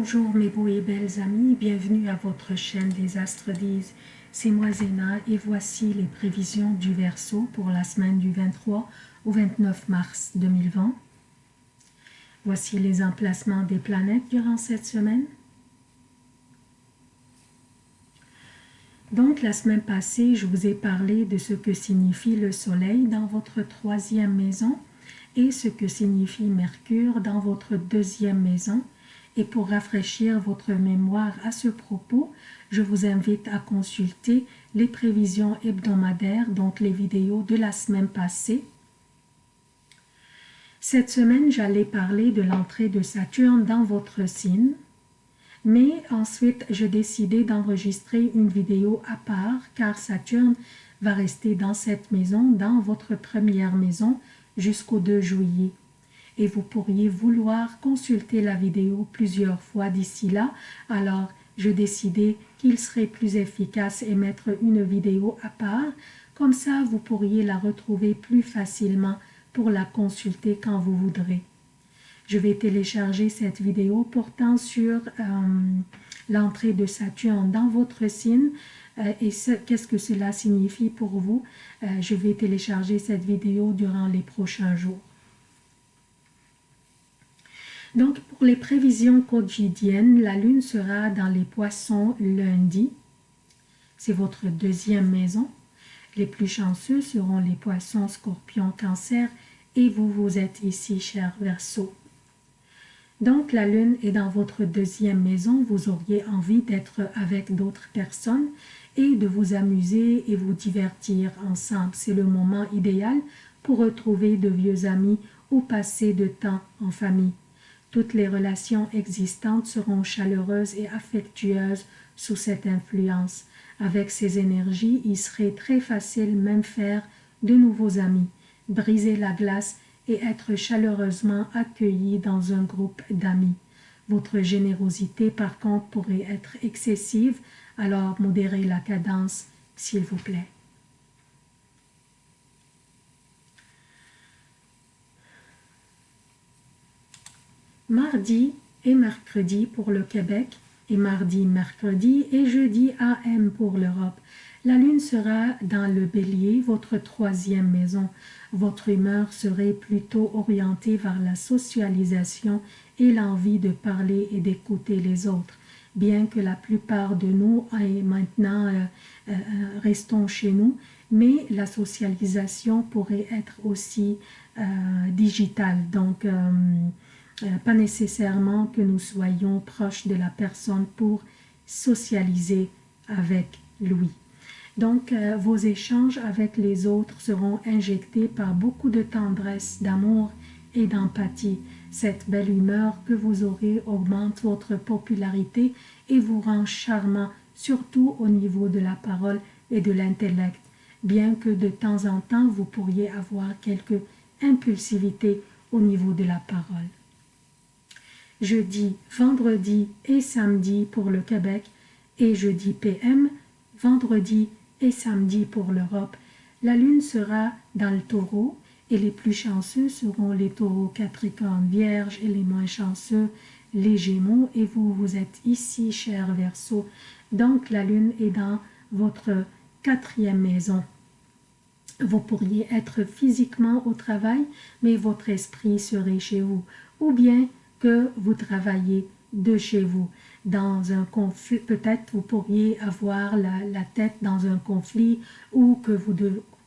Bonjour mes beaux et belles amis, bienvenue à votre chaîne des Astres disent. C'est moi Zéna et voici les prévisions du Verseau pour la semaine du 23 au 29 mars 2020. Voici les emplacements des planètes durant cette semaine. Donc la semaine passée, je vous ai parlé de ce que signifie le Soleil dans votre troisième maison et ce que signifie Mercure dans votre deuxième maison. Et pour rafraîchir votre mémoire à ce propos, je vous invite à consulter les prévisions hebdomadaires, donc les vidéos de la semaine passée. Cette semaine, j'allais parler de l'entrée de Saturne dans votre signe, mais ensuite, j'ai décidé d'enregistrer une vidéo à part car Saturne va rester dans cette maison, dans votre première maison, jusqu'au 2 juillet. Et vous pourriez vouloir consulter la vidéo plusieurs fois d'ici là, alors je décidé qu'il serait plus efficace et mettre une vidéo à part, comme ça vous pourriez la retrouver plus facilement pour la consulter quand vous voudrez. Je vais télécharger cette vidéo portant sur euh, l'entrée de Saturne dans votre signe euh, et qu'est-ce que cela signifie pour vous? Euh, je vais télécharger cette vidéo durant les prochains jours. Donc, pour les prévisions quotidiennes, la Lune sera dans les poissons lundi. C'est votre deuxième maison. Les plus chanceux seront les poissons, scorpions, cancer et vous, vous êtes ici, cher Verseau. Donc, la Lune est dans votre deuxième maison. Vous auriez envie d'être avec d'autres personnes et de vous amuser et vous divertir ensemble. C'est le moment idéal pour retrouver de vieux amis ou passer de temps en famille. Toutes les relations existantes seront chaleureuses et affectueuses sous cette influence. Avec ces énergies, il serait très facile même faire de nouveaux amis, briser la glace et être chaleureusement accueilli dans un groupe d'amis. Votre générosité, par contre, pourrait être excessive alors modérez la cadence, s'il vous plaît. Mardi et mercredi pour le Québec, et mardi, mercredi et jeudi AM pour l'Europe. La lune sera dans le bélier, votre troisième maison. Votre humeur serait plutôt orientée vers la socialisation et l'envie de parler et d'écouter les autres bien que la plupart de nous et maintenant euh, euh, restons chez nous, mais la socialisation pourrait être aussi euh, digitale, donc pas nécessairement que nous soyons proches de la personne pour socialiser avec lui. Donc, vos échanges avec les autres seront injectés par beaucoup de tendresse, d'amour et d'empathie. Cette belle humeur que vous aurez augmente votre popularité et vous rend charmant, surtout au niveau de la parole et de l'intellect, bien que de temps en temps vous pourriez avoir quelque impulsivité au niveau de la parole. Jeudi, vendredi et samedi pour le Québec et jeudi PM, vendredi et samedi pour l'Europe, la lune sera dans le taureau et les plus chanceux seront les taureaux capricornes vierges et les moins chanceux les gémeaux. Et vous vous êtes ici cher verso donc la lune est dans votre quatrième maison. Vous pourriez être physiquement au travail mais votre esprit serait chez vous. Ou bien que vous travaillez de chez vous dans un conflit, peut-être vous pourriez avoir la, tête dans un conflit ou que vous,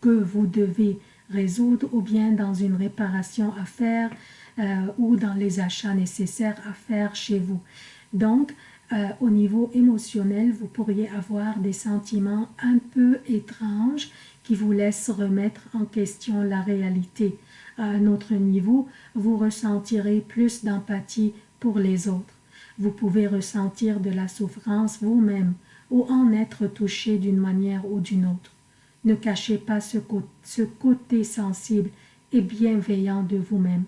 que vous devez résoudre ou bien dans une réparation à faire euh, ou dans les achats nécessaires à faire chez vous. Donc, euh, au niveau émotionnel, vous pourriez avoir des sentiments un peu étranges qui vous laissent remettre en question la réalité. À un autre niveau, vous ressentirez plus d'empathie pour les autres. Vous pouvez ressentir de la souffrance vous-même ou en être touché d'une manière ou d'une autre. Ne cachez pas ce, côté sensible et bienveillant de vous-même,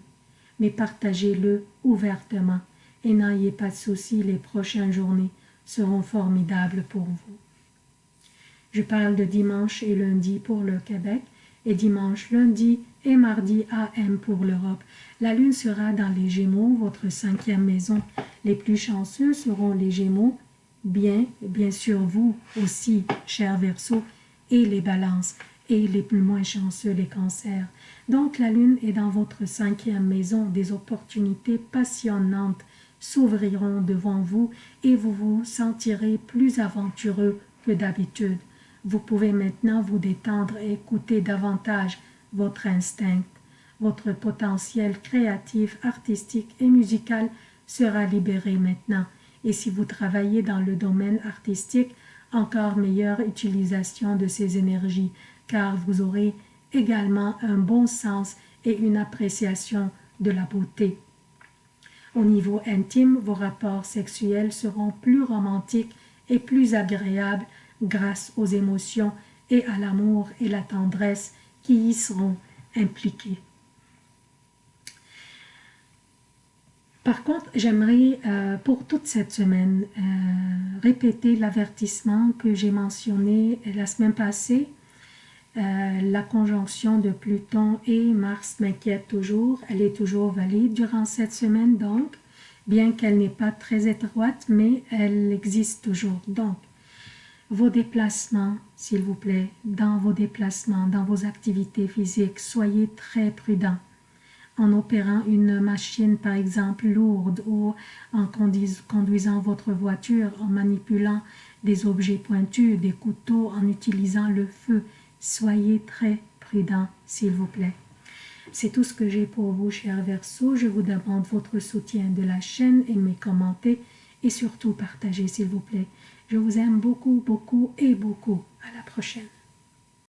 mais partagez-le ouvertement et n'ayez pas de soucis, les prochaines journées seront formidables pour vous. Je parle de dimanche et lundi pour le Québec et dimanche, lundi et mardi AM pour l'Europe. La lune sera dans les Gémeaux, votre cinquième maison. Les plus chanceux seront les Gémeaux, bien, bien sûr vous aussi, cher Verseau, et les balances, et les plus moins chanceux, les cancers. Donc la lune est dans votre cinquième maison, des opportunités passionnantes s'ouvriront devant vous et vous vous sentirez plus aventureux que d'habitude. Vous pouvez maintenant vous détendre et écouter davantage votre instinct. Votre potentiel créatif, artistique et musical sera libéré maintenant. Et si vous travaillez dans le domaine artistique, encore meilleure utilisation de ces énergies, car vous aurez également un bon sens et une appréciation de la beauté. Au niveau intime, vos rapports sexuels seront plus romantiques et plus agréables grâce aux émotions et à l'amour et la tendresse qui y seront impliqués. Par contre, j'aimerais euh, pour toute cette semaine euh, répéter l'avertissement que j'ai mentionné la semaine passée. Euh, la conjonction de Pluton et Mars m'inquiète toujours. Elle est toujours valide durant cette semaine, donc, bien qu'elle n'est pas très étroite, mais elle existe toujours. Donc, vos déplacements, s'il vous plaît, dans vos déplacements, dans vos activités physiques, soyez très prudents en opérant une machine par exemple lourde ou en conduisant votre voiture, en manipulant des objets pointus, des couteaux, en utilisant le feu. Soyez très prudents, s'il vous plaît. C'est tout ce que j'ai pour vous, chers Verseaux. Je vous demande votre soutien de la chaîne, aimez, commentez et surtout partagez, s'il vous plaît. Je vous aime beaucoup, beaucoup et beaucoup. À la prochaine.